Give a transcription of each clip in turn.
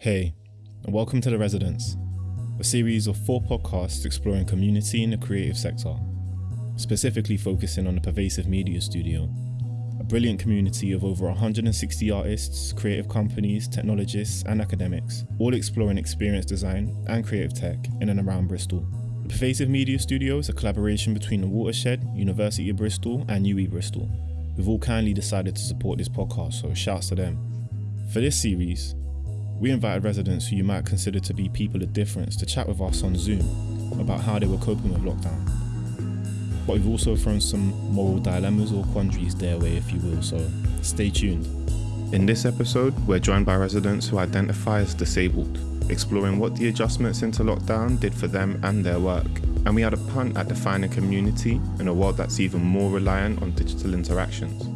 Hey, and welcome to The Residence, a series of four podcasts exploring community in the creative sector, specifically focusing on the Pervasive Media Studio, a brilliant community of over 160 artists, creative companies, technologists, and academics, all exploring experience design and creative tech in and around Bristol. The Pervasive Media Studio is a collaboration between the Watershed, University of Bristol, and UWE Bristol, who've all kindly decided to support this podcast, so shouts to them. For this series, we invited residents who you might consider to be people of difference to chat with us on Zoom about how they were coping with lockdown. But we've also thrown some moral dilemmas or quandaries their way, if you will, so stay tuned. In this episode, we're joined by residents who identify as disabled, exploring what the adjustments into lockdown did for them and their work. And we had a punt at defining community in a world that's even more reliant on digital interactions.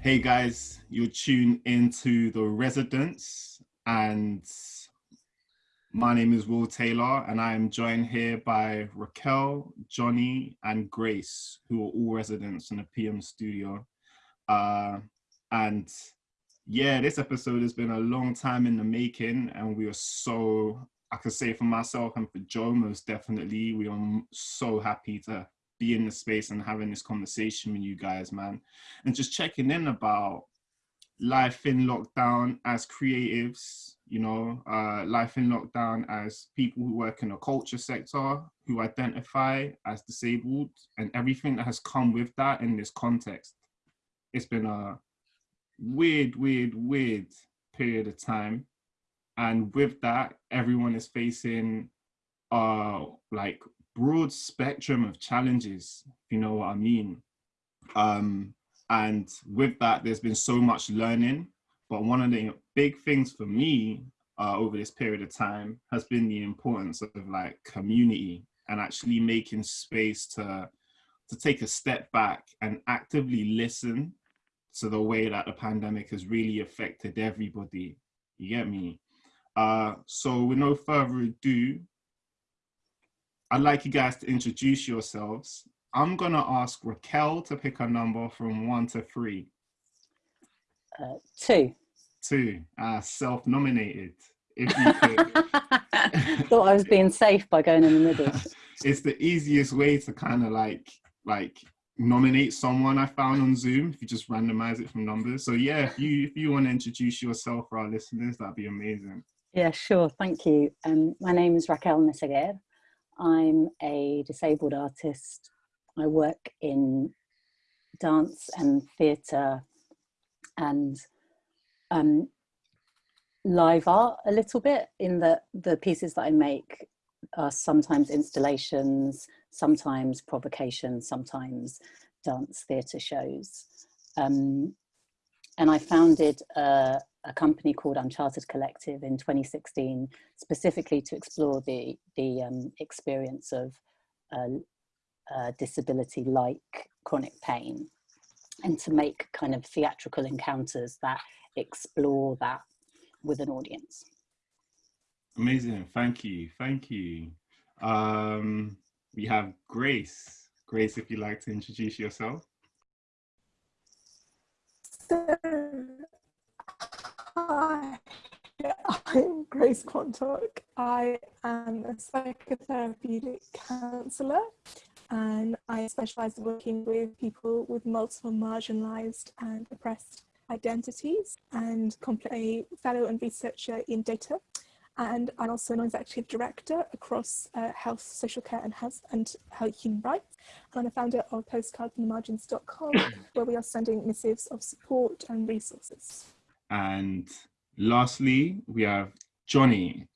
Hey guys, you're tuned into The Residents, and my name is Will Taylor, and I am joined here by Raquel, Johnny, and Grace, who are all residents in the PM studio. Uh, and yeah, this episode has been a long time in the making, and we are so, I can say for myself and for Joe, most definitely, we are so happy to be in the space and having this conversation with you guys, man, and just checking in about life in lockdown as creatives, you know, uh, life in lockdown as people who work in the culture sector, who identify as disabled, and everything that has come with that in this context. It's been a weird, weird, weird period of time. And with that, everyone is facing uh like broad spectrum of challenges, if you know what I mean. Um, and with that, there's been so much learning. But one of the big things for me uh, over this period of time has been the importance of like community and actually making space to to take a step back and actively listen to the way that the pandemic has really affected everybody. You get me? Uh, so with no further ado, I'd like you guys to introduce yourselves. I'm gonna ask Raquel to pick a number from one to three. Uh, two. Two. Uh, self-nominated. If you could. Thought I was being safe by going in the middle. it's the easiest way to kind of like like nominate someone I found on Zoom if you just randomize it from numbers. So yeah, if you if you want to introduce yourself for our listeners, that'd be amazing. Yeah, sure. Thank you. Um, my name is Raquel Meseguer. I'm a disabled artist. I work in dance and theatre and um, live art a little bit in that the pieces that I make are sometimes installations, sometimes provocations, sometimes dance theatre shows. Um, and I founded a, a company called Uncharted Collective in 2016, specifically to explore the, the um, experience of uh, uh, disability like chronic pain and to make kind of theatrical encounters that explore that with an audience. Amazing, thank you, thank you. Um, we have Grace. Grace, if you'd like to introduce yourself. So Hi, I'm Grace Quantock. I am a psychotherapeutic counsellor and I specialise in working with people with multiple marginalised and oppressed identities and a fellow and researcher in data. And I'm also an executive director across uh, health, social care and health and health human rights. And I'm a founder of postcardsfromthemargins.com where we are sending missives of support and resources. And lastly, we have Johnny,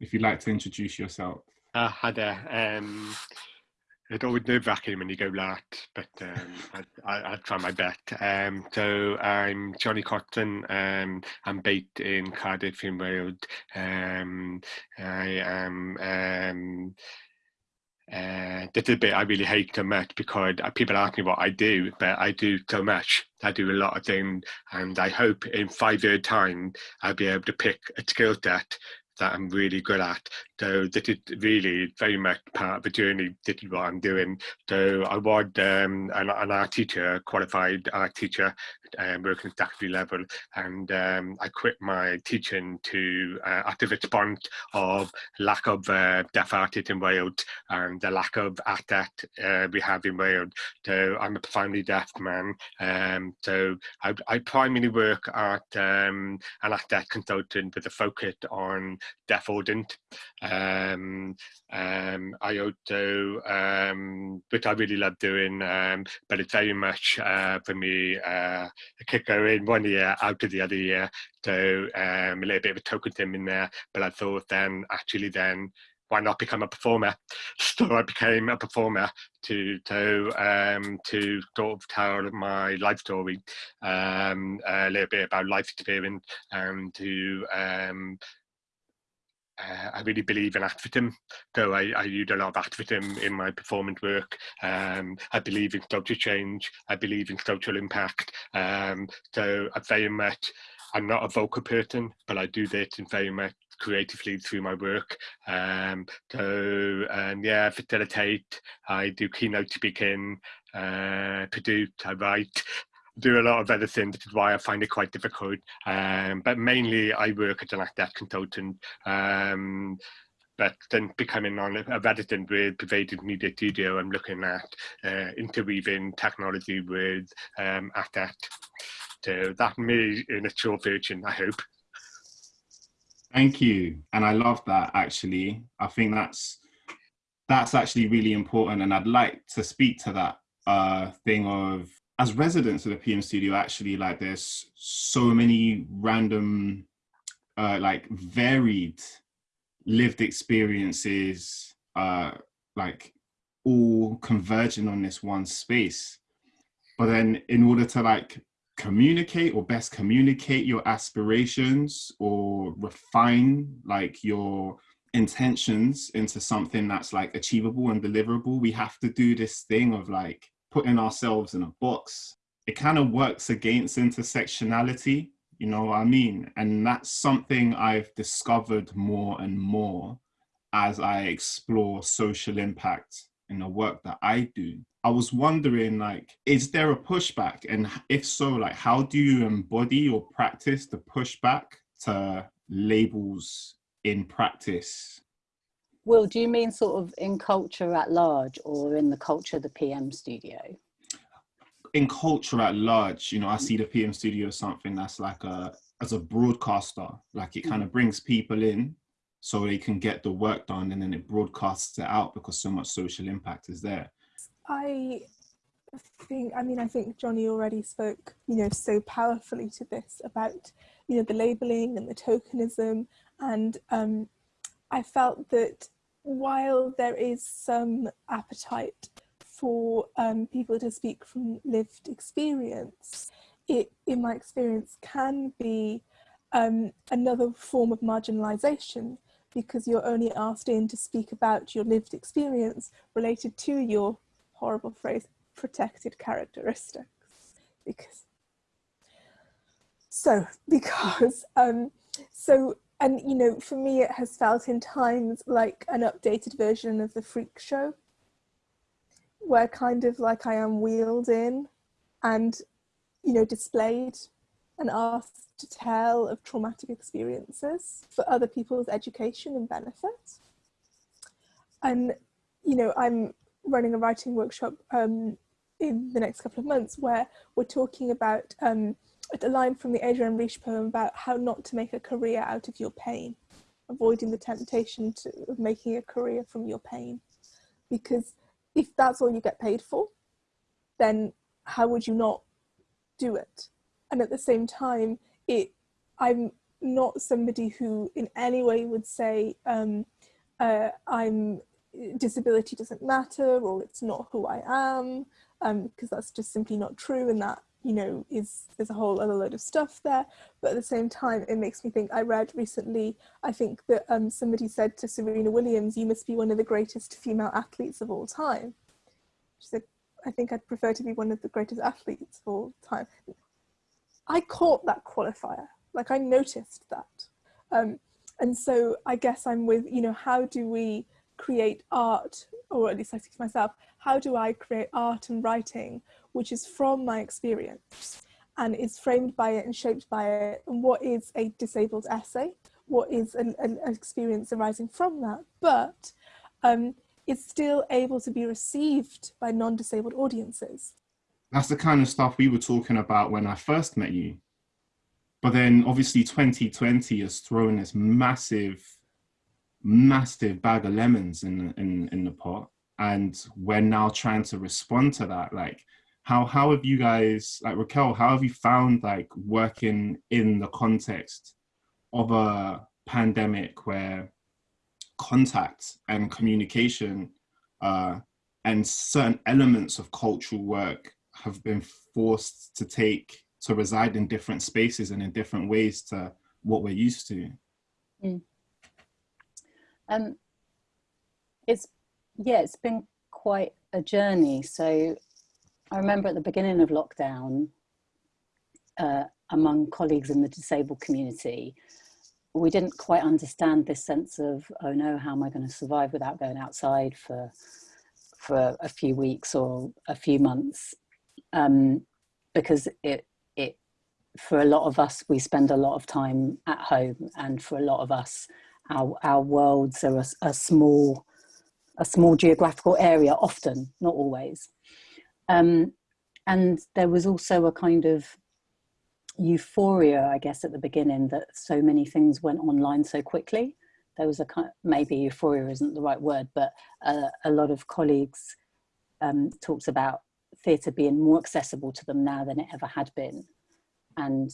if you'd like to introduce yourself. Uh, hi there. Um, it's always nerve wracking when you go last, but um, I, will try my best. Um, so I'm Johnny Cotton. Um, I'm based in Cardiff in Wales. Um, I am um, uh, this is a bit I really hate so much because people ask me what I do, but I do so much. I do a lot of things, and I hope in five years' time I'll be able to pick a skill set that I'm really good at So this is really very much part of the journey. This is what I'm doing. So I was um, an, an art teacher, qualified art teacher, um, working at secondary level, and um, I quit my teaching to uh, at the response of lack of uh, deaf artists in Wales and the lack of ATAT uh, we have in Wales. So I'm a profoundly deaf man. Um, so I, I, primarily work at um, an ATAT consultant with a focus on deaf audience. Um, um, um, which I really love doing, um, but it's very much uh, for me uh, a kicker in one year, out of the other year. So um, a little bit of a token thing in there. But I thought then, actually, then why not become a performer? So I became a performer to to um, to sort of tell my life story, um, a little bit about life experience, and to um, uh, I really believe in activism, though I, I use a lot of activism in my performance work. Um, I believe in social change, I believe in social impact. Um, so I very much, I'm not a vocal person, but I do this in very much creatively through my work. Um, so um, yeah, facilitate, I do keynote speaking, uh, produce, I write, do a lot of other things, which is why I find it quite difficult. Um, but mainly I work as an actor consultant. Um, but then becoming on a resident with Pervasive Media Studio, I'm looking at uh, interweaving technology with um, ACT. So that me in a short version, I hope. Thank you. And I love that actually. I think that's that's actually really important. And I'd like to speak to that uh, thing of as residents of the PM studio, actually, like there's so many random, uh, like varied lived experiences, uh, like all converging on this one space. But then in order to like communicate or best communicate your aspirations or refine like your intentions into something that's like achievable and deliverable, we have to do this thing of like putting ourselves in a box, it kind of works against intersectionality, you know what I mean? And that's something I've discovered more and more as I explore social impact in the work that I do. I was wondering, like, is there a pushback? And if so, like, how do you embody or practice the pushback to labels in practice Will, do you mean sort of in culture at large or in the culture of the PM studio? In culture at large, you know, I see the PM studio as something that's like a, as a broadcaster, like it kind of brings people in so they can get the work done and then it broadcasts it out because so much social impact is there. I think, I mean, I think Johnny already spoke, you know, so powerfully to this about, you know, the labeling and the tokenism and um, I felt that while there is some appetite for um, people to speak from lived experience, it, in my experience, can be um, another form of marginalisation because you're only asked in to speak about your lived experience related to your horrible phrase protected characteristics. Because so because um so and you know, for me, it has felt in times like an updated version of the freak show, where kind of like I am wheeled in and, you know, displayed and asked to tell of traumatic experiences for other people's education and benefit. And, you know, I'm running a writing workshop um, in the next couple of months where we're talking about um, a line from the Adrienne Rich poem about how not to make a career out of your pain, avoiding the temptation to, of making a career from your pain. Because if that's all you get paid for, then how would you not do it? And at the same time, it I'm not somebody who in any way would say um, uh, I'm disability doesn't matter or it's not who I am um, because that's just simply not true and that you know, is there's a whole other load of stuff there. But at the same time, it makes me think. I read recently, I think that um, somebody said to Serena Williams, "You must be one of the greatest female athletes of all time." She said, "I think I'd prefer to be one of the greatest athletes of all time." I caught that qualifier. Like I noticed that. Um, and so I guess I'm with, you know, how do we create art, or at least I speak to myself, how do I create art and writing which is from my experience and is framed by it and shaped by it, and what is a disabled essay? What is an, an experience arising from that? But um, it's still able to be received by non-disabled audiences. That's the kind of stuff we were talking about when I first met you. But then obviously 2020 has thrown this massive, massive bag of lemons in, in, in the pot. And we're now trying to respond to that. Like, how, how have you guys, like Raquel, how have you found like working in the context of a pandemic where contact and communication uh, and certain elements of cultural work have been forced to take to reside in different spaces and in different ways to what we're used to. Mm. Um, it's yeah, it's been quite a journey. So I remember at the beginning of lockdown, uh, among colleagues in the disabled community, we didn't quite understand this sense of oh no, how am I going to survive without going outside for for a few weeks or a few months, um, because it it, for a lot of us, we spend a lot of time at home, and for a lot of us, our our worlds are a, a small, a small geographical area. Often, not always. Um, and there was also a kind of euphoria, I guess, at the beginning that so many things went online so quickly. There was a kind of, maybe euphoria isn't the right word, but uh, a lot of colleagues um, talked about theatre being more accessible to them now than it ever had been and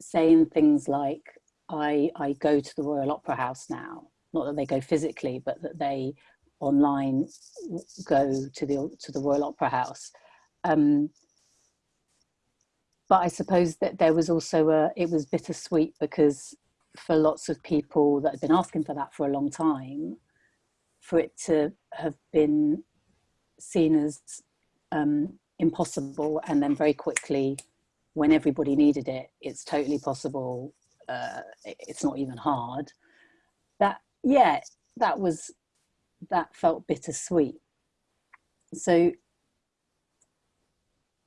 saying things like, I, I go to the Royal Opera House now, not that they go physically, but that they online go to the, to the Royal Opera House. Um, but I suppose that there was also a, it was bittersweet because for lots of people that had been asking for that for a long time, for it to have been seen as um, impossible and then very quickly when everybody needed it, it's totally possible. Uh, it's not even hard. That, yeah, that was, that felt bittersweet. So,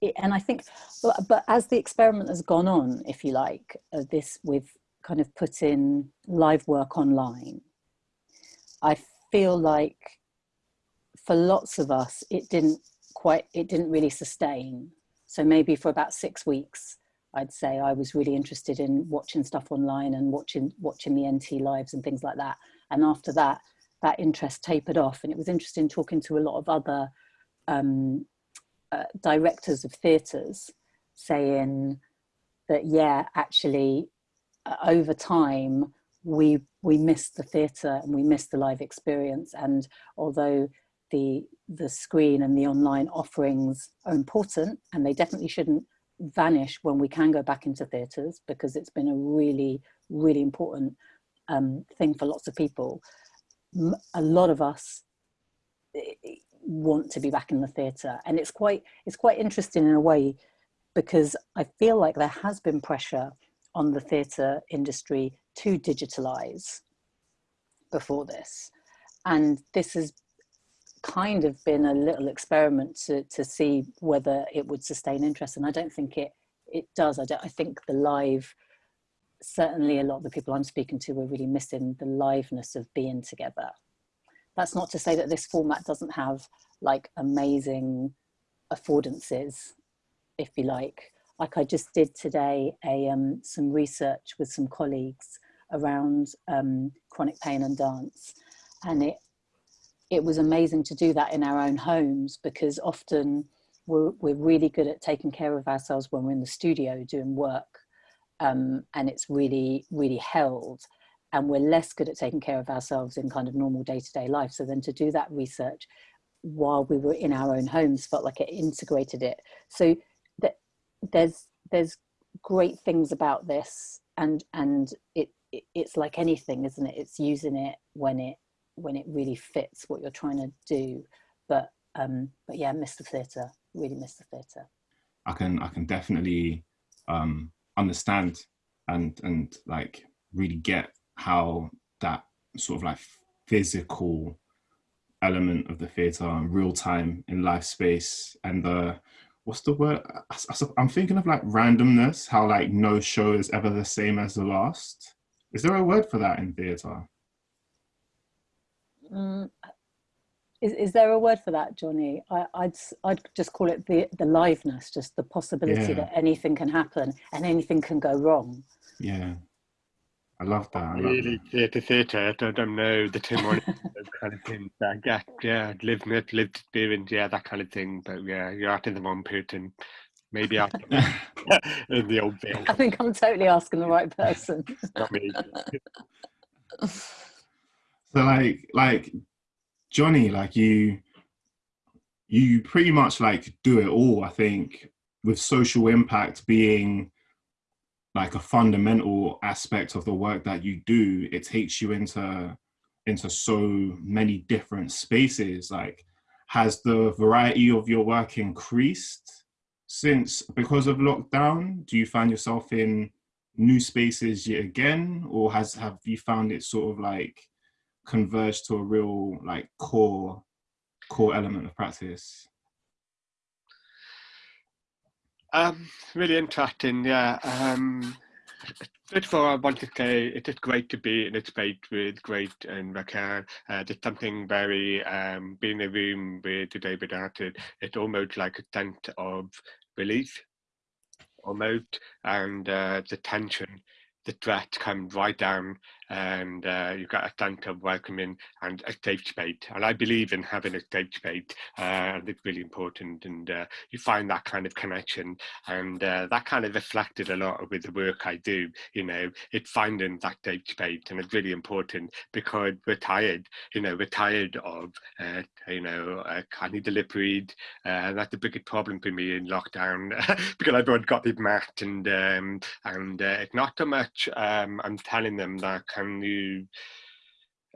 it, and I think, but, but, as the experiment has gone on, if you like, uh, this with kind of putting live work online, I feel like for lots of us, it didn't quite, it didn't really sustain so maybe for about six weeks, I'd say I was really interested in watching stuff online and watching watching the NT lives and things like that. And after that, that interest tapered off. And it was interesting talking to a lot of other um, uh, directors of theatres saying that, yeah, actually, uh, over time, we we missed the theatre and we missed the live experience. And although the the screen and the online offerings are important and they definitely shouldn't vanish when we can go back into theatres because it's been a really really important um, thing for lots of people a lot of us eh, eh, want to be back in the theatre and it's quite it's quite interesting in a way because I feel like there has been pressure on the theatre industry to digitalize before this and this has kind of been a little experiment to, to see whether it would sustain interest. And I don't think it, it does. I, don't, I think the live, certainly a lot of the people I'm speaking to were really missing the liveness of being together. That's not to say that this format doesn't have like amazing affordances, if you like. Like I just did today a um, some research with some colleagues around um, chronic pain and dance. And it it was amazing to do that in our own homes because often we're, we're really good at taking care of ourselves when we're in the studio doing work um, and it's really, really held. And we're less good at taking care of ourselves in kind of normal day-to-day life. So then to do that research while we were in our own homes felt like it integrated it. So that there's there's great things about this and and it, it it's like anything, isn't it? It's using it when it when it really fits what you're trying to do. But um, but yeah, miss the theatre. Really miss the theatre. I can I can definitely um, understand and and like really get how that sort of like physical element of the theatre, real time in life space, and the what's the word? I'm thinking of like randomness, how like no show is ever the same as the last. Is there a word for that in theatre? Mm, is, is there a word for that, Johnny? I, would I'd just call it the the liveness, just the possibility yeah. that anything can happen and anything can go wrong. Yeah, I love that. I love really, theatre, theatre. I don't know the Tim kind of thing. I get, yeah, lived it, lived experience, yeah, that kind of thing. But yeah, you're out in the wrong person. Maybe out in the old veil. I think I'm totally asking the right person. Not me. So like, like Johnny, like you, you pretty much like do it all. I think with social impact being like a fundamental aspect of the work that you do, it takes you into into so many different spaces. Like, has the variety of your work increased since because of lockdown? Do you find yourself in new spaces yet again, or has have you found it sort of like converge to a real like core core element of practice? Um, really interesting, yeah. Um, first of all, I want to say it is great to be in a space with Grace and Raquel. Uh, there's something very, um, being in a room with the David Arted, it's almost like a sense of release, almost, and uh, the tension the threat comes right down and uh, you've got a sense of welcoming and a safe space. And I believe in having a safe space. Uh, it's really important. And uh, you find that kind of connection. And uh, that kind of reflected a lot with the work I do. You know, it's finding that safe space. And it's really important because we're tired. You know, we're tired of, uh, you know, uh, I need to lip read. Uh, that's the biggest problem for me in lockdown because everyone got this mat and, um, and it's not so much um, I'm telling them that can you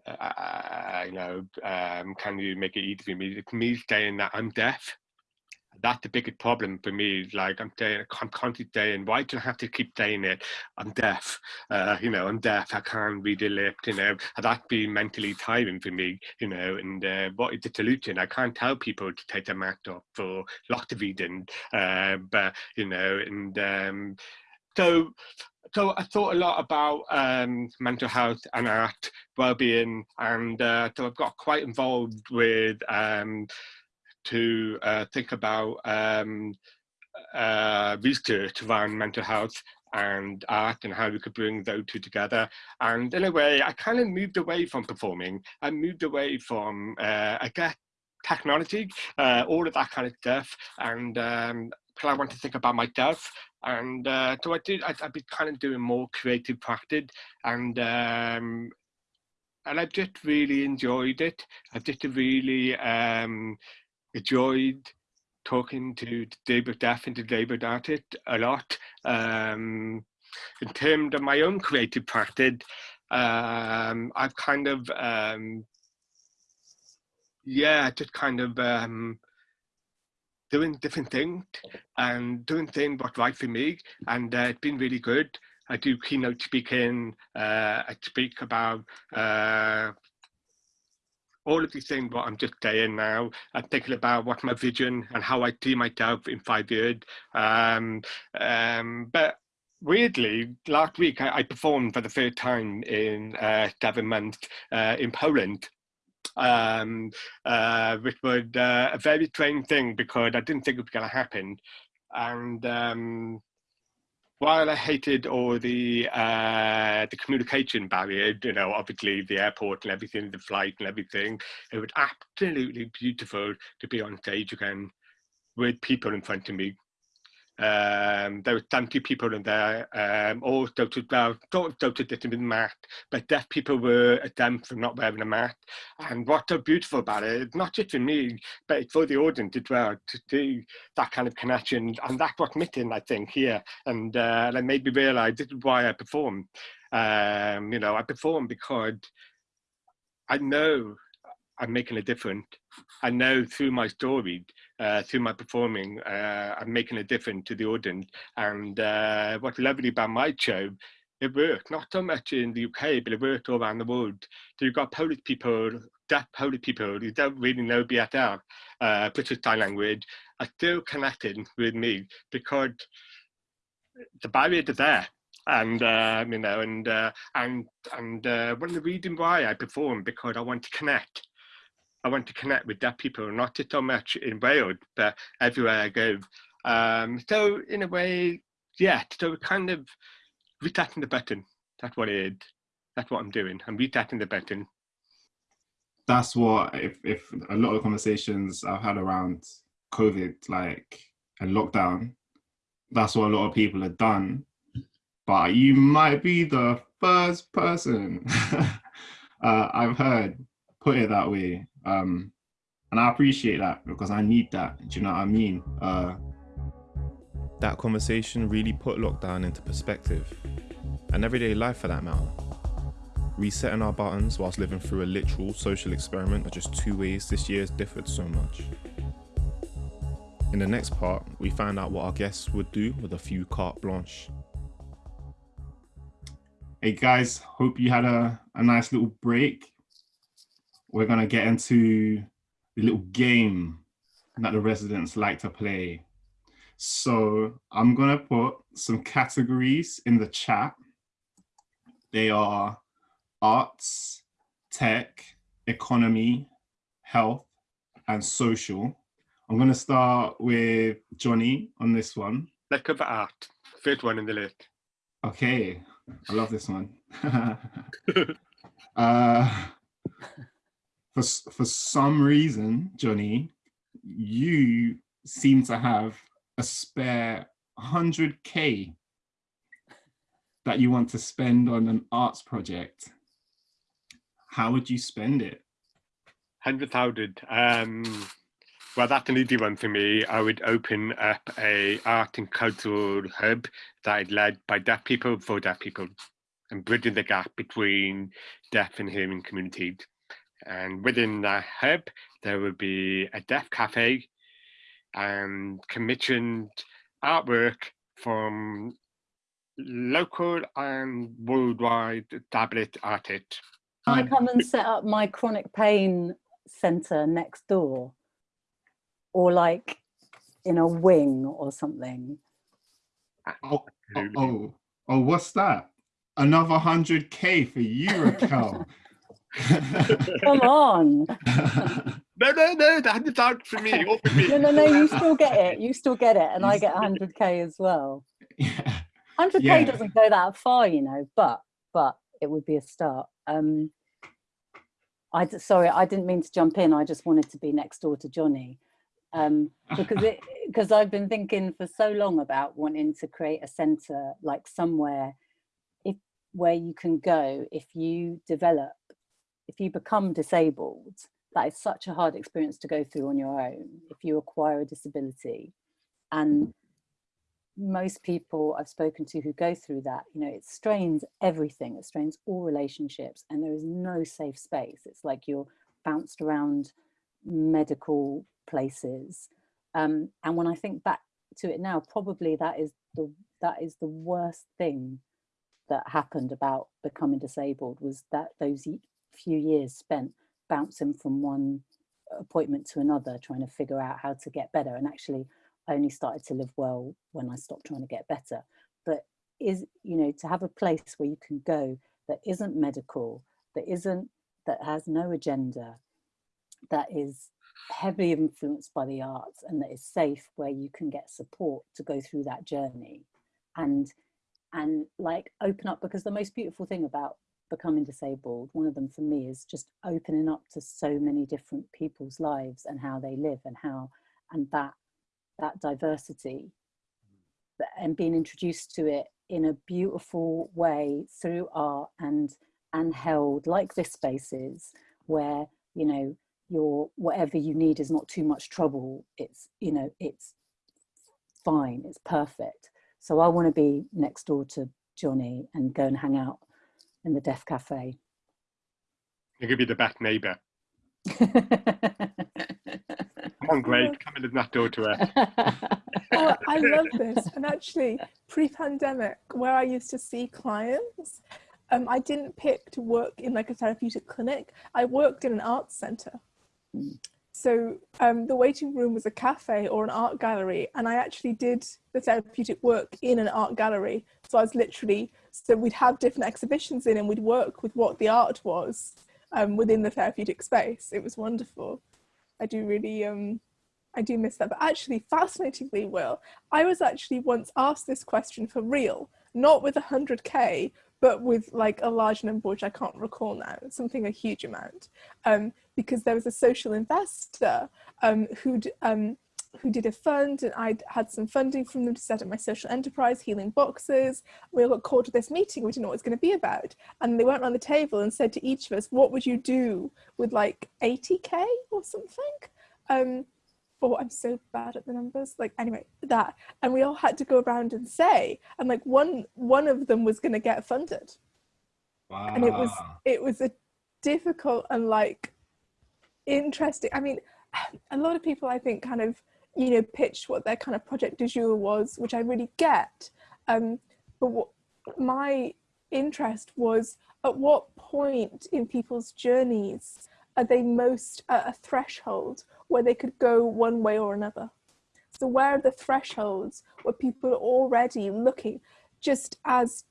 uh, you know um, can you make it easy for me me saying that i'm deaf that's the biggest problem for me. Like I'm saying, I'm constantly saying, why do I have to keep saying it? I'm deaf. Uh, you know, I'm deaf. I can't read a lip. You know, that's been mentally tiring for me. You know, and uh, what is the solution? I can't tell people to take their mat off for lots of reasons. Uh, but you know, and um, so so I thought a lot about um, mental health and art, well-being, and uh, so I've got quite involved with um, to uh, think about um, uh, research around mental health and art and how we could bring those two together. And in a way, I kind of moved away from performing. I moved away from, uh, I guess, technology, uh, all of that kind of stuff. And um, I want to think about myself and uh, so I did. I, have been kind of doing more creative practice, and um, and I've just really enjoyed it. I've just really um, enjoyed talking to David Duff and to David Arted a lot. Um, in terms of my own creative practice, um, I've kind of um, yeah, just kind of um, doing different things and doing things what's right for me. And uh, it's been really good. I do keynote speaking. Uh, I speak about uh, all of these things what I'm just saying now. I'm thinking about what my vision and how I see myself in five years. Um, um, but weirdly, last week I, I, performed for the first time in uh, seven months uh, in Poland um, uh, which was uh, a very strange thing because I didn't think it was going to happen. And um, while I hated all the uh, the communication barrier, you know, obviously the airport and everything, the flight and everything, it was absolutely beautiful to be on stage again with people in front of me um, there were 70 people in there, um, all doubted, well, sort of doubted this with mat, but deaf people were exempt from not wearing a mask. And what's so beautiful about it, not just for me, but for the audience as well, to do that kind of connection. And that's what's missing, I think, here. And uh, it made me realize this is why I perform. Um, you know, I perform because I know I'm making a difference. I know through my story, uh, through my performing, uh, I'm making a difference to the audience. And uh, what's lovely about my show it worked, not so much in the UK, but it worked all around the world. So you've got Polish people, deaf Polish people who don't really know BSL, uh, British Sign Language, are still connecting with me because the barrier is there. And uh, you know, and uh, and and uh, one of the reasons why I perform because I want to connect. I want to connect with deaf people, not so much in Wales, but everywhere I go. Um, so in a way, yeah. So kind of resetting the button. That's what it is. That's what I'm doing. I'm resetting the button. That's what if if a lot of conversations I've had around COVID, like and lockdown, that's what a lot of people have done. But you might be the first person uh, I've heard put it that way. Um, and I appreciate that because I need that. Do you know what I mean? Uh, that conversation really put lockdown into perspective, and everyday life for that matter. Resetting our buttons whilst living through a literal social experiment are just two ways this year has differed so much. In the next part, we find out what our guests would do with a few carte blanche. Hey guys, hope you had a, a nice little break. We're gonna get into the little game that the residents like to play. So I'm gonna put some categories in the chat. They are arts, tech, economy, health, and social. I'm going to start with Johnny on this one. Let's cover art. First one in the list. Okay, I love this one. uh, for, for some reason, Johnny, you seem to have a spare 100k that you want to spend on an arts project. How would you spend it? 100,000. Um, well, that's an easy one for me. I would open up a art and cultural hub that is led by deaf people for deaf people and bridging the gap between deaf and hearing communities. And within that hub, there would be a deaf cafe and commissioned artwork from local and worldwide tablet artists. Can I come and set up my chronic pain centre next door? or like in a wing or something. Oh, oh, oh, oh, what's that? Another 100K for you, Raquel. Come on. no, no, no, that's out for me. for me. No, no, no, you still get it. You still get it. And I get 100K as well. Yeah. 100K yeah. doesn't go that far, you know, but, but it would be a start. Um, I, sorry, I didn't mean to jump in. I just wanted to be next door to Johnny um, because it because I've been thinking for so long about wanting to create a center like somewhere if where you can go if you develop if you become disabled that is such a hard experience to go through on your own if you acquire a disability and most people I've spoken to who go through that, you know, it strains everything, it strains all relationships and there is no safe space. It's like you're bounced around medical places. Um, and when I think back to it now, probably that is the that is the worst thing that happened about becoming disabled was that those few years spent bouncing from one appointment to another, trying to figure out how to get better. And actually, I only started to live well when I stopped trying to get better. But is, you know, to have a place where you can go that isn't medical, that isn't, that has no agenda, that is heavily influenced by the arts and that is safe where you can get support to go through that journey and and like open up because the most beautiful thing about becoming disabled one of them for me is just opening up to so many different people's lives and how they live and how and that that diversity. And being introduced to it in a beautiful way through art and and held like this space is where you know your whatever you need is not too much trouble. It's you know it's fine. It's perfect. So i want to be next door to johnny and go and hang out in the deaf cafe you could be the best neighbor come on Grace, come in that door to her oh, I love this and actually pre-pandemic where I used to see clients, um, I didn't pick to work in like a therapeutic clinic. I worked in an arts center. Mm. So um, the waiting room was a cafe or an art gallery, and I actually did the therapeutic work in an art gallery. So I was literally so we'd have different exhibitions in, and we'd work with what the art was um, within the therapeutic space. It was wonderful. I do really um, I do miss that. But actually, fascinatingly, Will, I was actually once asked this question for real, not with 100k, but with like a large number, which I can't recall now, something a huge amount, um, because there was a social investor um, who'd um, who did a fund and I'd had some funding from them to set up my social enterprise, Healing Boxes. We all got called to this meeting, we didn't know what it was going to be about. And they went around the table and said to each of us, what would you do with like 80K or something? Um, oh i'm so bad at the numbers like anyway that and we all had to go around and say and like one one of them was going to get funded Wow. and it was it was a difficult and like interesting i mean a lot of people i think kind of you know pitched what their kind of project du jour was which i really get. Um but what my interest was at what point in people's journeys are they most at a threshold where they could go one way or another. So where are the thresholds where people are already looking, just as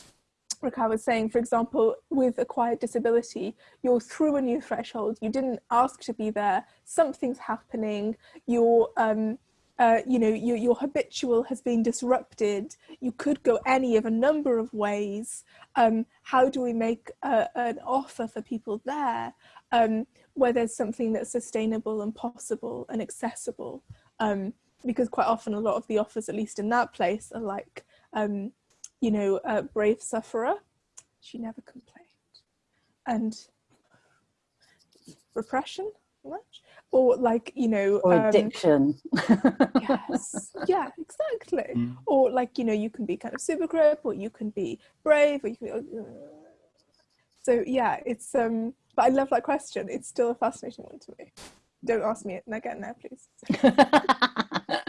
Raquel was saying, for example, with acquired disability, you're through a new threshold, you didn't ask to be there, something's happening, you're, um, uh, you know, your, your habitual has been disrupted, you could go any of a number of ways. Um, how do we make a, an offer for people there? Um, where there's something that's sustainable and possible and accessible. Um, because quite often a lot of the offers, at least in that place, are like, um, you know, a brave sufferer, she never complained. And repression, much? Or like, you know, Or um, addiction. yes yeah exactly Mm. or like you know you can be kind of super grip or you can be brave or you can be, uh, so yeah it's um but i love that question it's still a fascinating one to me don't ask me it again now please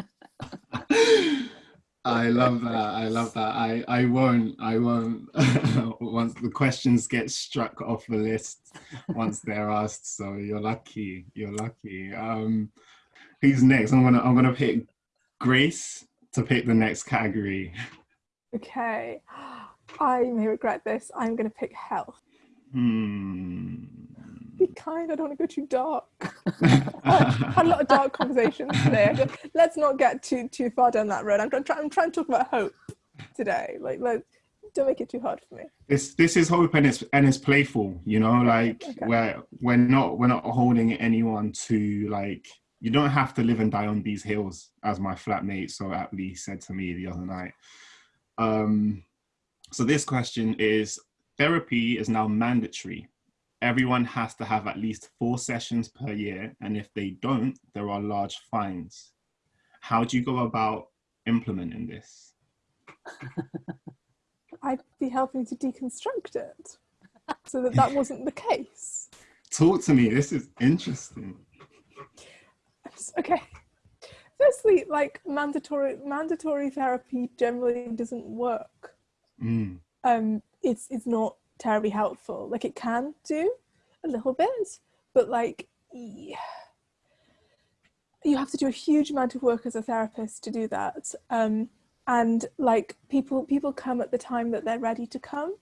I love that. I love that. I, I won't. I won't. once the questions get struck off the list, once they're asked. So you're lucky. You're lucky. Um, who's next? I'm gonna. I'm gonna pick Grace to pick the next category. okay i may regret this i'm going to pick health Hmm. be kind i don't want to go too dark had a lot of dark conversations today let's not get too too far down that road i'm, trying. I'm trying to talk about hope today like let don't make it too hard for me. This this is hope and it's and it's playful you know like Okay. we're we're not we're not holding anyone to like you don't have to live and die on these hills as my flatmate so aptly said to me the other night. Um so this question is therapy is now mandatory. Everyone has to have at least four sessions per year and if they don't there are large fines. How do you go about implementing this I'd be helping to deconstruct it so that that wasn't the case. talk to me this is interesting Okay. Firstly, like mandatory mandatory therapy generally doesn't work. Mm. Um, it's it's not terribly helpful. Like it can do a little bit, but like yeah, you have to do a huge amount of work as a therapist to do that. Um, and like people people come at the time that they're ready to come.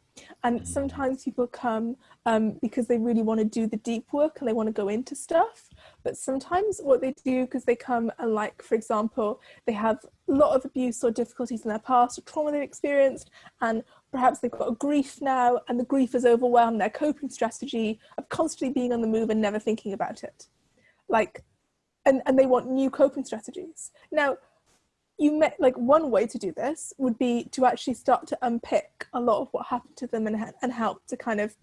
And sometimes people come um, because they really want to do the deep work and they want to go into stuff. But sometimes what they do because they come and like for example they have a lot of abuse or difficulties in their past or trauma they've experienced and perhaps they've got a grief now and the grief has overwhelmed their coping strategy of constantly being on the move and never thinking about it. Like and, and they want new coping strategies. Now you met like one way to do this would be to actually start to unpick a lot of what happened to them and, and help to kind of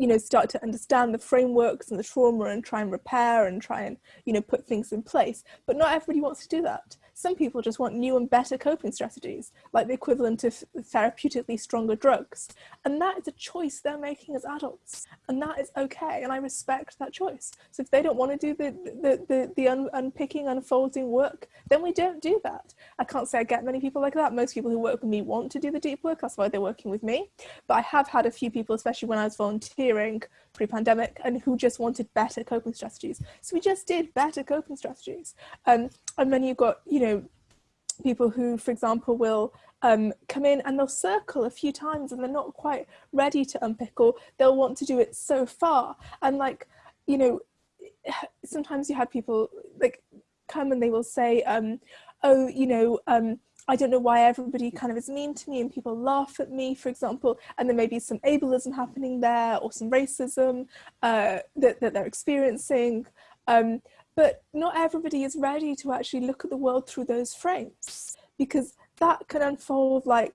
you know start to understand the frameworks and the trauma and try and repair and try and you know put things in place but not everybody wants to do that some people just want new and better coping strategies, like the equivalent of therapeutically stronger drugs. And that is a choice they're making as adults. And that is okay. And I respect that choice. So if they don't want to do the, the, the, the un- unpicking, unfolding work, then we don't do that. I can't say I get many people like that. Most people who work with me want to do the deep work. That's why they're working with me. But I have had a few people, especially when I was volunteering pre-pandemic, and who just wanted better coping strategies. So we just did better coping strategies. Um, and then you've got, you know, people who, for example, will um, come in and they'll circle a few times and they're not quite ready to unpick or they'll want to do it so far. And like, you know, sometimes you have people like come and they will say, um, oh, you know, um, I don't know why everybody kind of is mean to me and people laugh at me, for example, and there may be some ableism happening there or some racism uh, that, that they're experiencing. Um, but not everybody is ready to actually look at the world through those frames because that can unfold like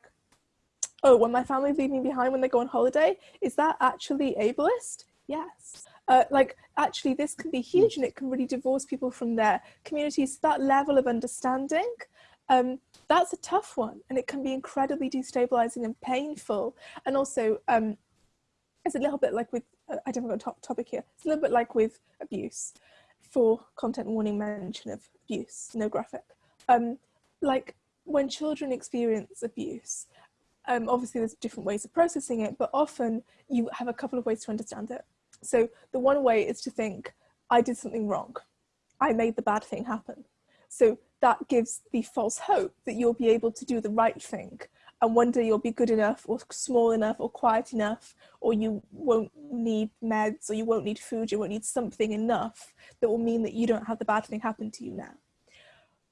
oh when my family leave me behind when they go on holiday is that actually ableist yes uh, like actually this can be huge and it can really divorce people from their communities that level of understanding um, that's a tough one and it can be incredibly destabilizing and painful and also um, it's a little bit like with uh, i don't have a top topic here it's a little bit like with abuse for content warning mention of abuse, no graphic. Um, like when children experience abuse, um, obviously there's different ways of processing it, but often you have a couple of ways to understand it. So the one way is to think, I did something wrong. I made the bad thing happen. So that gives the false hope that you'll be able to do the right thing and one day you'll be good enough or small enough or quiet enough or you won't need meds or you won't need food you won't need something enough that will mean that you don't have the bad thing happen to you now.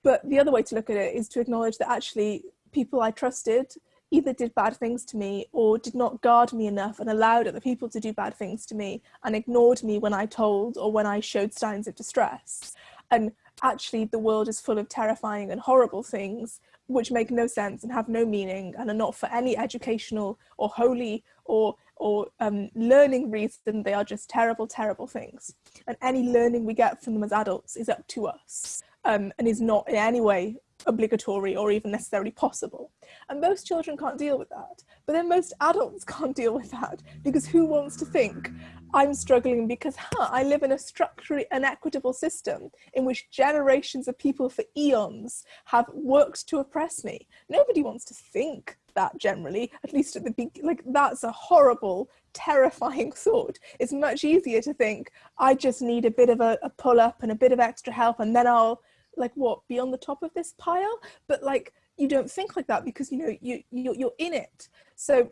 But the other way to look at it is to acknowledge that actually people i trusted either did bad things to me or did not guard me enough and allowed other people to do bad things to me and ignored me when i told or when i showed signs of distress. And actually the world is full of terrifying and horrible things which make no sense and have no meaning and are not for any educational or holy or or um, learning reason. They are just terrible terrible things. And any learning we get from them as adults is up to us um, and is not in any way obligatory or even necessarily possible. And most children can't deal with that. But then most adults can't deal with that because who wants to think, I'm struggling because huh, I live in a structurally inequitable system in which generations of people for eons have worked to oppress me. Nobody wants to think that generally, at least at the beginning, like that's a horrible, terrifying thought. It's much easier to think, I just need a bit of a, a pull up and a bit of extra help and then I'll like what be on the top of this pile but like you don't think like that because you know you, you you're in it so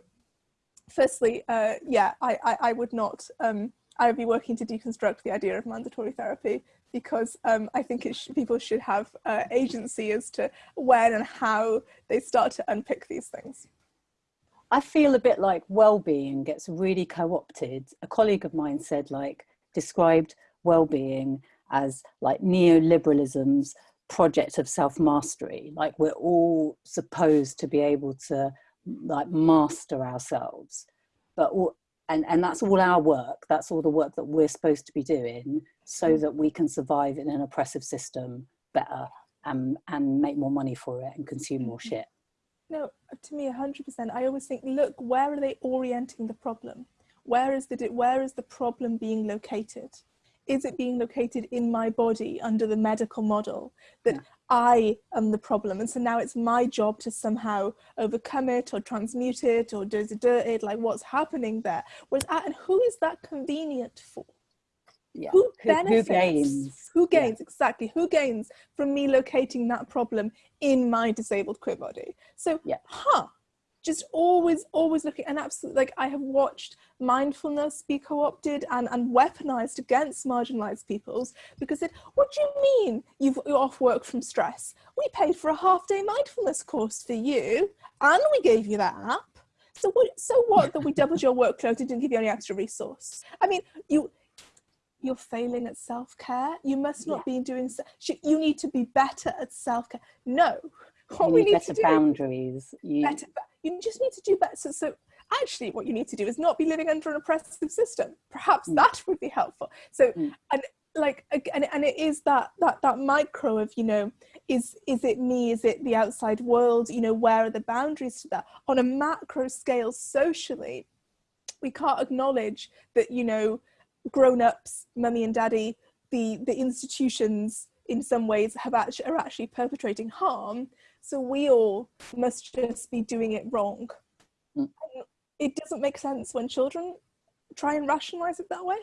firstly uh yeah i i, I would not um i would be working to deconstruct the idea of mandatory therapy because um, I think sh people should have uh, agency as to when and how they start to unpick these things. I feel a bit like well-being gets really co-opted. A colleague of mine said like described well-being as like neoliberalism's project of self-mastery. Like we're all supposed to be able to like master ourselves. But all, and and that's all our work. That's all the work that we're supposed to be doing so mm. that we can survive in an oppressive system better and and make more money for it and consume more mm-hmm. shit. No to me 100% i always think look where are they orienting the problem? Where is the where is the problem being located is it being located in my body under the medical model that yeah. I am the problem? And so now it's my job to somehow overcome it or transmute it or do it, like what's happening there. Whereas, and who is that convenient for? Yeah. Who benefits? Who, who gains? Who gains, yeah. exactly. Who gains from me locating that problem in my disabled queer body? So, yeah. huh, just always always looking and absolutely like i have watched mindfulness be co-opted and, and weaponized against marginalized peoples because it what do you mean you've, you're off work from stress? We paid for a half day mindfulness course for you and we gave you that app. So what so what that we doubled your workload and didn't give you any extra resource? I mean you you're failing at self-care. You must not yeah. be doing you need to be better at self-care. No. What you we need better to do, boundaries. You better, you just need to do better. So, actually what you need to do is not be living under an oppressive system. Perhaps Mm. that would be helpful. So Mm. and like and, and it is that that that micro of you know is is it me? Is it the outside world? You know where are the boundaries to that? On a macro scale socially we can't acknowledge that you know grown-ups mummy and daddy the the institutions in some ways have actually are actually perpetrating harm so we all must just be doing it wrong. Mm. It doesn't make sense when children try and rationalize it that way.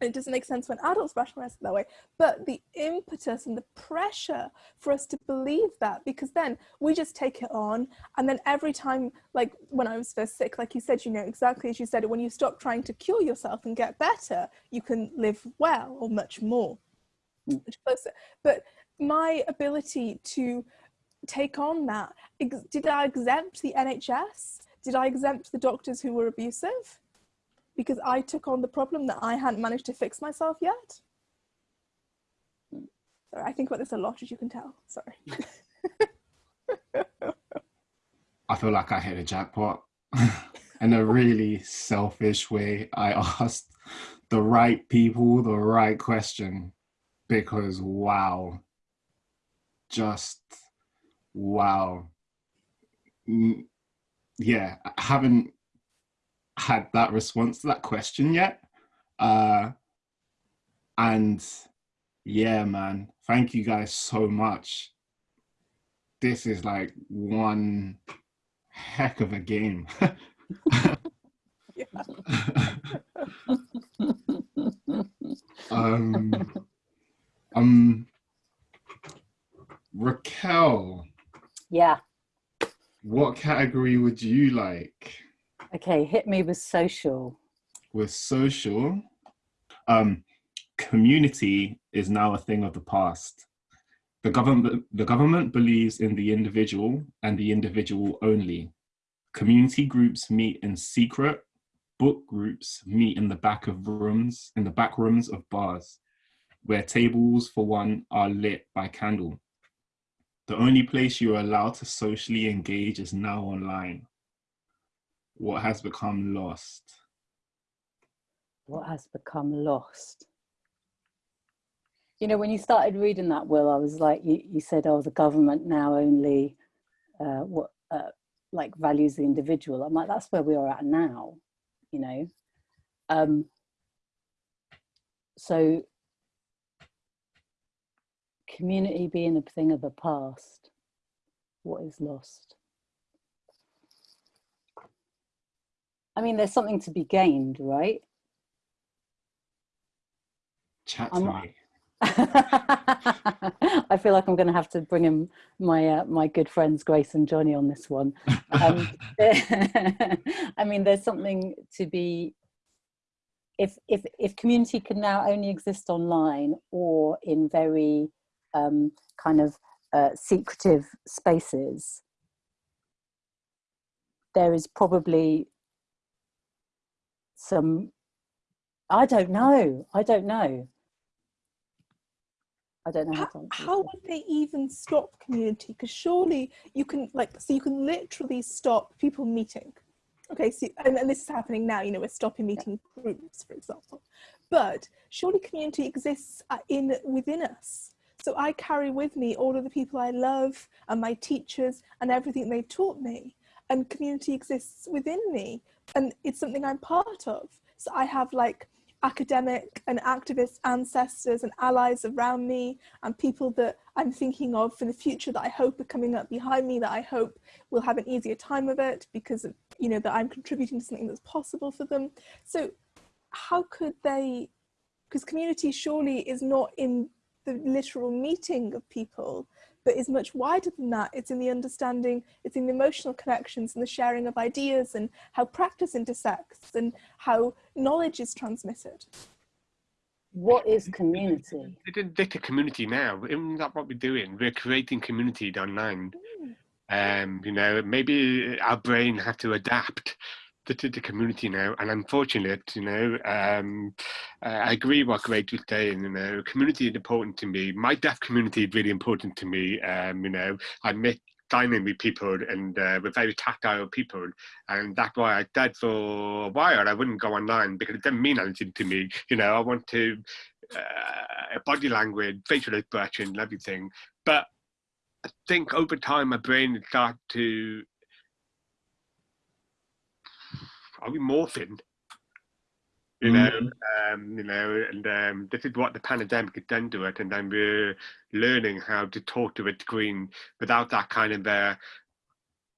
It doesn't make sense when adults rationalize it that way. But the impetus and the pressure for us to believe that because then we just take it on. And then every time like when i was first sick like you said you know exactly as you said when you stop trying to cure yourself and get better you can live well or much more Mm. much closer. But my ability to take on that did i exempt the nhs did i exempt the doctors who were abusive because I took on the problem that I hadn't managed to fix myself yet. Sorry, I think about this a lot, as you can tell. Sorry. I feel like I hit a jackpot in a really selfish way. I asked the right people the right question because wow, just wow. Mm, Yeah, I haven't had that response to that question yet. Uh, and yeah, man, thank you guys so much. This is like one heck of a game. Um, um, Raquel, yeah. what category would you like? Okay, hit me with social. with social um community is now a thing of the past the government the government believes in the individual and the individual only community groups meet in secret book groups meet in the back of rooms in the back rooms of bars where tables for one are lit by candle the only place you are allowed to socially engage is now online what has become lost What has become lost? You know, when you started reading that, Will, I was like, you, you said, oh, the government now only uh, what uh, like values the individual. I'm like, that's where we are at now, you know. Um, so, community being a thing of the past, what is lost? I mean, there's something to be gained, right? Chat to me. I feel like I'm going to have to bring in my uh, my good friends Grace and Johnny on this one. Um, I mean, there's something to be. If if if community can now only exist online or in very um, kind of uh, secretive spaces, there is probably some. I don't know. I don't know. I don't know how, How, how would they even stop community? Because surely you can, like, so you can literally stop people meeting. Okay, so and, and this is happening now. You know, we're stopping meeting groups, for example. But surely community exists uh, in within us. So I carry with me all of the people I love and my teachers and everything they've taught me. And community exists within me, and it's something I'm part of. So I have like academic and activist ancestors and allies around me and people that I'm thinking of for the future that I hope are coming up behind me that I hope will have an easier time of it because you know that I'm contributing to something that's possible for them. So how could they because community surely is not in the literal meeting of people but is much wider than that it's in the understanding it's in the emotional connections and the sharing of ideas and how practice intersects and how knowledge is transmitted What is community? It's like a community now. Isn't that what we're doing? We're creating community online. Um, you know, maybe our brain had to adapt to, to the community now. And I'm fortunate, you know, um, I agree what Greg was saying, you know, community is important to me. My deaf community is really important to me. Um, you know, I met dining with people and uh, we're very tactile people. And that's why I did for a while. I wouldn't go online because it didn't mean anything to me. You know, I want to, uh, body language, facial expression, everything. But I think over time, my brain started to, are we morphing? you know, mm. um, you know, and um, this is what the pandemic has done to it, and then we're learning how to talk to a green without that kind of uh,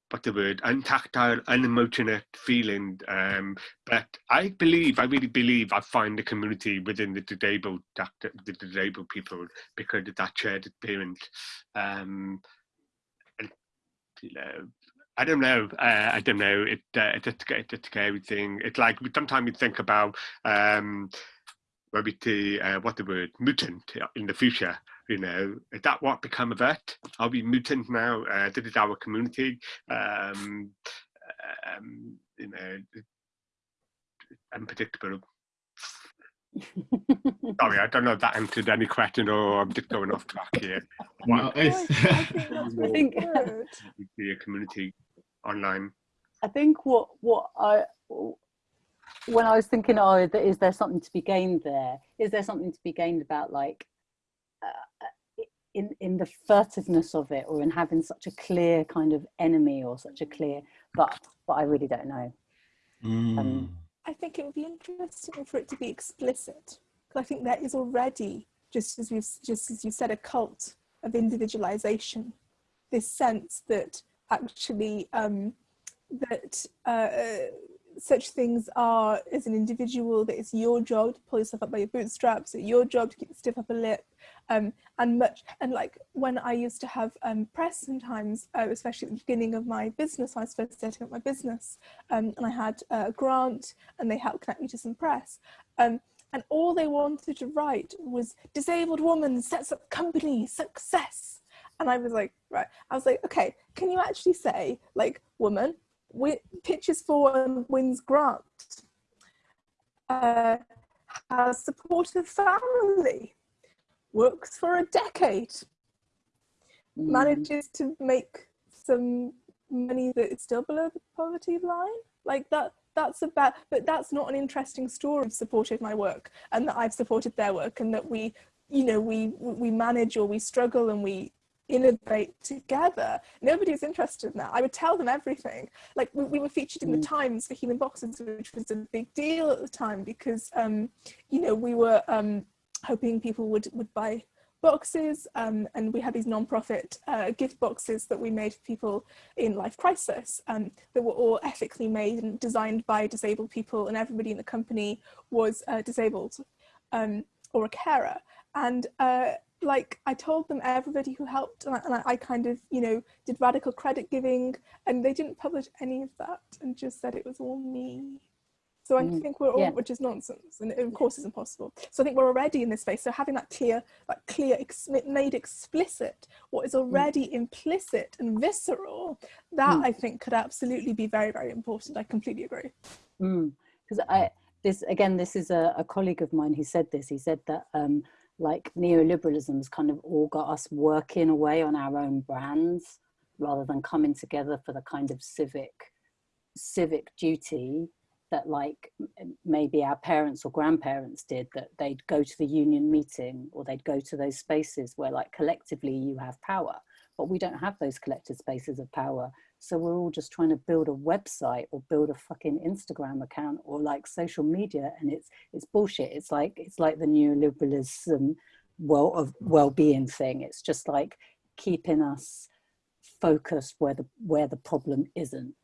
what's the word, untactile, unemotional feeling. Um, but I believe, I really believe, I find the community within the disabled, the disabled people because of that shared experience. Um, and you know, I don't know. Uh, I don't know. It, uh, it's, a, it's a scary thing. It's like sometimes we think about um, maybe the uh, what the word mutant in the future. You know, is that what become of it? Are we mutant now? Uh, this is our community. Um, um, you know, unpredictable. Sorry, I don't know if that answered any question or I'm just going off track here. No, I think be a community online? I think what what I when I was thinking, oh, is there something to be gained there? Is there something to be gained about like uh, in in the furtiveness of it, or in having such a clear kind of enemy, or such a clear? But but I really don't know. Mm. Um, I think it would be interesting for it to be explicit, because I think there is already, just as you just as you said, a cult of individualization. This sense that actually um, that uh, such things are as an individual that it's your job to pull yourself up by your bootstraps it's your job to keep the stiff upper lip um, and much and like when I used to have um, press sometimes uh, especially at the beginning of my business I was first setting up my business um, and I had a grant and they helped connect me to some press um, and all they wanted to write was disabled woman sets up company success and I was like, right. I was like, okay, can you actually say like woman, pitches for and wins grant, uh, has supportive family, works for a decade, mm. manages to make some money that is still below the poverty line. Like that, that's about, but that's not an interesting story of supported my work and that I've supported their work and that we, you know, we, we manage or we struggle and we innovate together. Nobody's interested in that. I would tell them everything. Like we, we were featured in the mm. Times for Healing Boxes, which was a big deal at the time because, um, you know, we were um, hoping people would, would buy boxes um, and we had these non-profit uh, gift boxes that we made for people in life crisis um, that were all ethically made and designed by disabled people and everybody in the company was uh, disabled um, or a carer and uh, like I told them everybody who helped and I, and I, kind of you know did radical credit giving and they didn't publish any of that and just said it was all me so I mm, think we're all yeah. which is nonsense and of course is impossible so I think we're already in this space so having that clear that clear ex made explicit what is mm. already mm. implicit and visceral that mm. I think could absolutely be very very important I completely agree because mm. I this again this is a, a colleague of mine who said this he said that um, like neoliberalism's kind of all got us working away on our own brands rather than coming together for the kind of civic civic duty that like maybe our parents or grandparents did that they'd go to the union meeting or they'd go to those spaces where like collectively you have power. But we don't have those collective spaces of power so we're all just trying to build a website or build a fucking Instagram account or like social media, and it's it's bullshit. It's like it's like the neoliberalism well of well-being thing. It's just like keeping us focused where the where the problem isn't,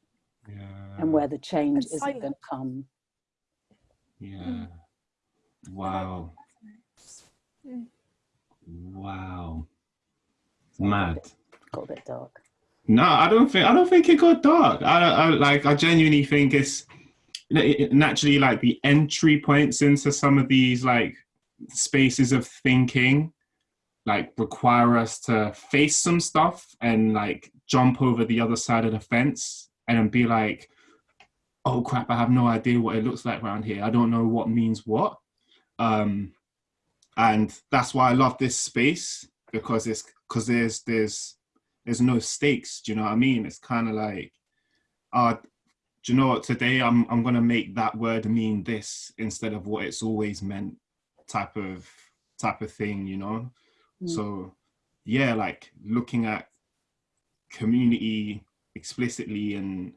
yeah. and where the change isn't going to come. Yeah. Mm. Wow. Mm. Wow. Mad. Got a bit dark. No, I don't think I don't think it got dark. I, I like I genuinely think it's naturally like the entry points into some of these like spaces of thinking like require us to face some stuff and like jump over the other side of the fence and be like oh crap i have no idea what it looks like around here i don't know what means what um and that's why i love this space because it's because there's there's there's no stakes. Do you know what I mean? It's kind of like, uh, do you know what? Today I'm I'm gonna make that word mean this instead of what it's always meant, type of type of thing. You know. Mm. So yeah, like looking at community explicitly and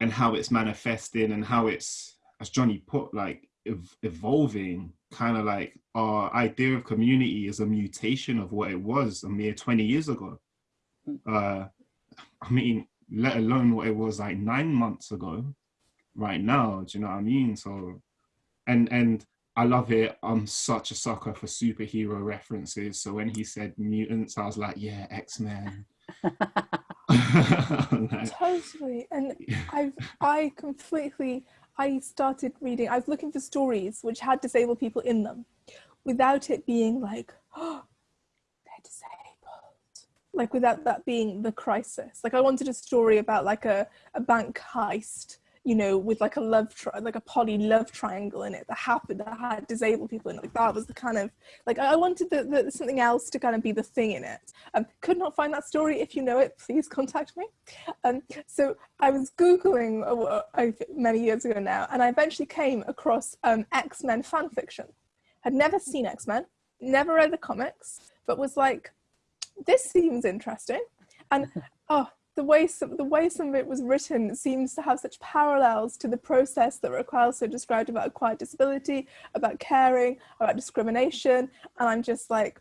and how it's manifesting and how it's as Johnny put like ev- evolving kind of like our idea of community is a mutation of what it was a mere 20 years ago uh i mean let alone what it was like nine months ago right now do you know what i mean? So and and i love it. I'm such a sucker for superhero references. So when he said mutants i was like yeah x-men. Like, Totally. And I've I completely I started reading I was looking for stories which had disabled people in them without it being like oh they're disabled. Like without that being the crisis. Like I wanted a story about like a, a bank heist, you know, with like a love tri- like a poly love triangle in it that happened that had disabled people in it. Like that was the kind of like I wanted the, the something else to kind of be the thing in it. Um, could not find that story. If you know it, please contact me. Um, so I was googling uh, uh, many years ago now, and I eventually came across um, X Men fan fiction. Had never seen X Men, never read the comics, but was like, this seems interesting. And oh, the way some the way some of it was written seems to have such parallels to the process that Raquel so described about acquired disability, about caring, about discrimination, and I'm just like,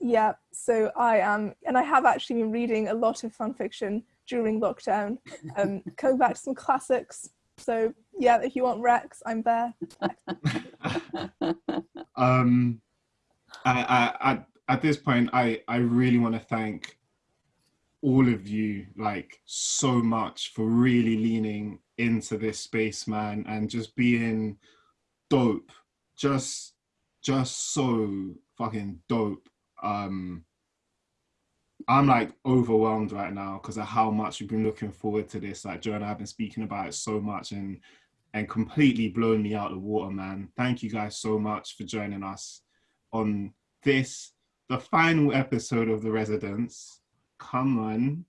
yeah. So I am, and I have actually been reading a lot of fan fiction during lockdown, um, coming back to some classics. So yeah, if you want Rex, I'm there. um I, I, I at this point i i really want to thank all of you like so much for really leaning into this space man and just being dope. Just just so fucking dope. Um i'm like overwhelmed right now because of how much we've been looking forward to this. Like joe and i've been speaking about it so much and and completely blown me out of the water man. Thank you guys so much for joining us on this the final episode of the residents. Come on.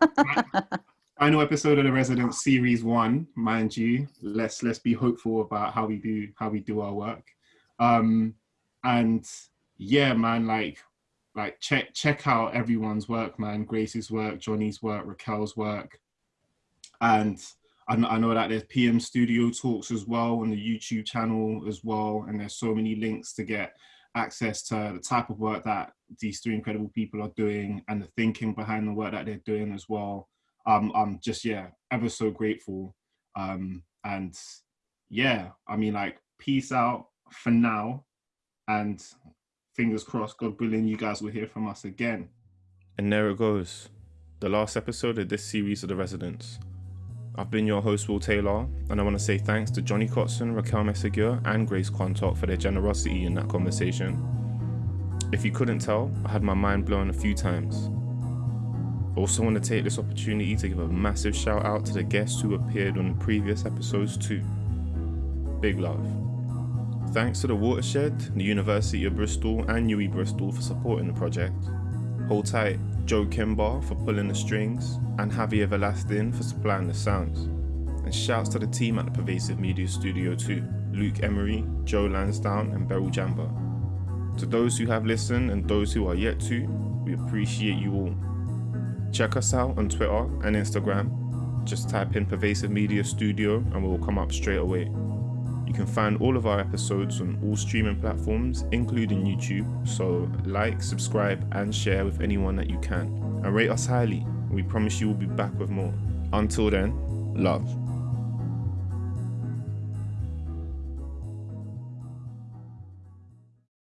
Final episode of the residents series one mind you. Let's let's be hopeful about how we do how we do our work. Um and yeah man like like check check out everyone's work man. Grace's work johnny's work raquel's work. And I know, I know that there's PM Studio Talks as well on the YouTube channel as well, and there's so many links to get access to the type of work that these three incredible people are doing and the thinking behind the work that they're doing as well. Um, I'm just yeah, ever so grateful. Um, and yeah, I mean like peace out for now, and fingers crossed, God willing, you guys will hear from us again. And there it goes. The last episode of this series of The Residents. I've been your host, Will Taylor, and I want to say thanks to Johnny Cotsen, Raquel Meseguer, and Grace Quantock for their generosity in that conversation. If you couldn't tell, I had my mind blown a few times. Also want to take this opportunity to give a massive shout out to the guests who appeared on the previous episodes too. Big love. Thanks to the Watershed, the University of Bristol, and UWE Bristol for supporting the project. Hold tight, Joe Kimbar for pulling the strings, and Javier Velastin for supplying the sounds. And shouts to the team at the Pervasive Media Studio too Luke Emery, Joe Lansdowne, and Beryl Jamba. To those who have listened and those who are yet to, we appreciate you all. Check us out on Twitter and Instagram. Just type in Pervasive Media Studio and we'll come up straight away. You can find all of our episodes on all streaming platforms, including YouTube. So, like, subscribe, and share with anyone that you can. And rate us highly. We promise you we'll be back with more. Until then, love.